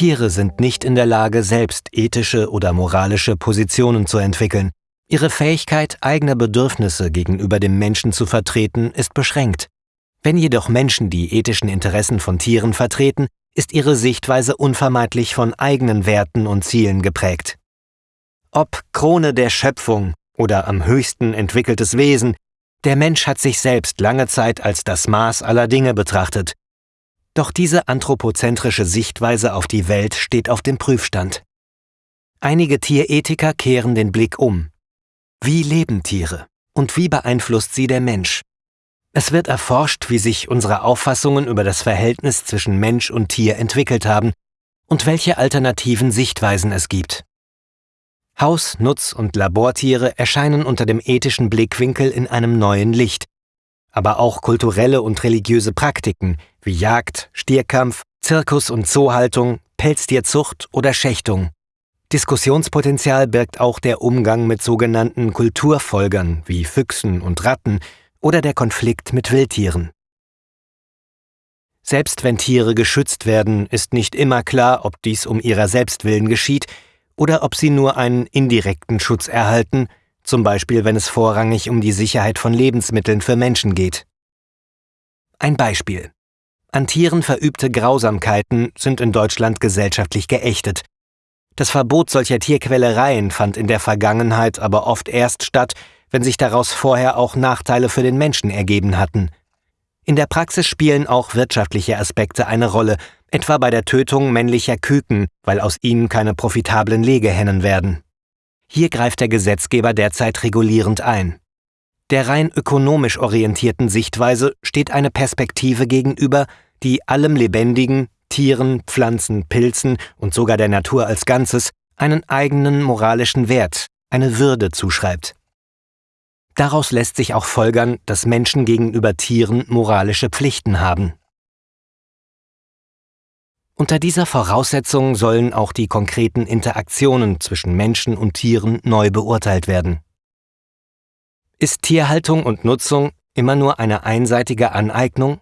Tiere sind nicht in der Lage, selbst ethische oder moralische Positionen zu entwickeln. Ihre Fähigkeit, eigene Bedürfnisse gegenüber dem Menschen zu vertreten, ist beschränkt. Wenn jedoch Menschen die ethischen Interessen von Tieren vertreten, ist ihre Sichtweise unvermeidlich von eigenen Werten und Zielen geprägt. Ob Krone der Schöpfung oder am höchsten entwickeltes Wesen, der Mensch hat sich selbst lange Zeit als das Maß aller Dinge betrachtet. Doch diese anthropozentrische Sichtweise auf die Welt steht auf dem Prüfstand. Einige Tierethiker kehren den Blick um. Wie leben Tiere und wie beeinflusst sie der Mensch? Es wird erforscht, wie sich unsere Auffassungen über das Verhältnis zwischen Mensch und Tier entwickelt haben und welche alternativen Sichtweisen es gibt. Haus-, Nutz- und Labortiere erscheinen unter dem ethischen Blickwinkel in einem neuen Licht. Aber auch kulturelle und religiöse Praktiken wie Jagd, Stierkampf, Zirkus- und Zoohaltung, Pelztierzucht oder Schächtung. Diskussionspotenzial birgt auch der Umgang mit sogenannten Kulturfolgern wie Füchsen und Ratten oder der Konflikt mit Wildtieren. Selbst wenn Tiere geschützt werden, ist nicht immer klar, ob dies um ihrer Selbstwillen geschieht oder ob sie nur einen indirekten Schutz erhalten, zum Beispiel wenn es vorrangig um die Sicherheit von Lebensmitteln für Menschen geht. Ein Beispiel. An Tieren verübte Grausamkeiten sind in Deutschland gesellschaftlich geächtet. Das Verbot solcher Tierquälereien fand in der Vergangenheit aber oft erst statt, wenn sich daraus vorher auch Nachteile für den Menschen ergeben hatten. In der Praxis spielen auch wirtschaftliche Aspekte eine Rolle, etwa bei der Tötung männlicher Küken, weil aus ihnen keine profitablen Legehennen werden. Hier greift der Gesetzgeber derzeit regulierend ein. Der rein ökonomisch orientierten Sichtweise steht eine Perspektive gegenüber, die allem Lebendigen, Tieren, Pflanzen, Pilzen und sogar der Natur als Ganzes einen eigenen moralischen Wert, eine Würde zuschreibt. Daraus lässt sich auch folgern, dass Menschen gegenüber Tieren moralische Pflichten haben. Unter dieser Voraussetzung sollen auch die konkreten Interaktionen zwischen Menschen und Tieren neu beurteilt werden. Ist Tierhaltung und Nutzung immer nur eine einseitige Aneignung?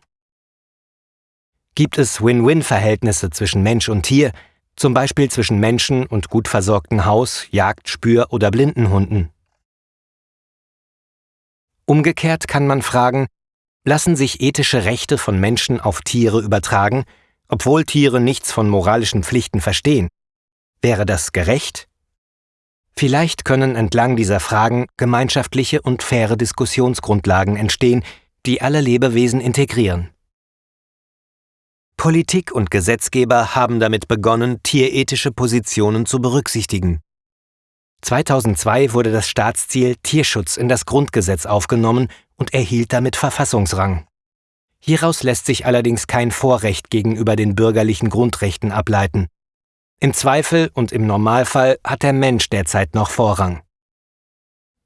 Gibt es Win-Win-Verhältnisse zwischen Mensch und Tier, zum Beispiel zwischen Menschen und gut versorgten Haus-, Jagd-, Spür- oder Blindenhunden? Umgekehrt kann man fragen, lassen sich ethische Rechte von Menschen auf Tiere übertragen obwohl Tiere nichts von moralischen Pflichten verstehen. Wäre das gerecht? Vielleicht können entlang dieser Fragen gemeinschaftliche und faire Diskussionsgrundlagen entstehen, die alle Lebewesen integrieren. Politik und Gesetzgeber haben damit begonnen, tierethische Positionen zu berücksichtigen. 2002 wurde das Staatsziel Tierschutz in das Grundgesetz aufgenommen und erhielt damit Verfassungsrang. Hieraus lässt sich allerdings kein Vorrecht gegenüber den bürgerlichen Grundrechten ableiten. Im Zweifel und im Normalfall hat der Mensch derzeit noch Vorrang.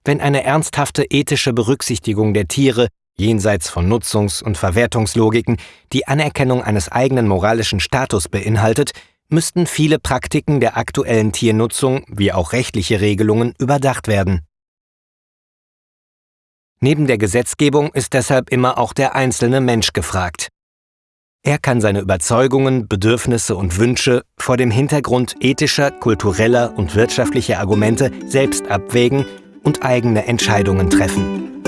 Wenn eine ernsthafte ethische Berücksichtigung der Tiere jenseits von Nutzungs- und Verwertungslogiken die Anerkennung eines eigenen moralischen Status beinhaltet, müssten viele Praktiken der aktuellen Tiernutzung wie auch rechtliche Regelungen überdacht werden. Neben der Gesetzgebung ist deshalb immer auch der einzelne Mensch gefragt. Er kann seine Überzeugungen, Bedürfnisse und Wünsche vor dem Hintergrund ethischer, kultureller und wirtschaftlicher Argumente selbst abwägen und eigene Entscheidungen treffen.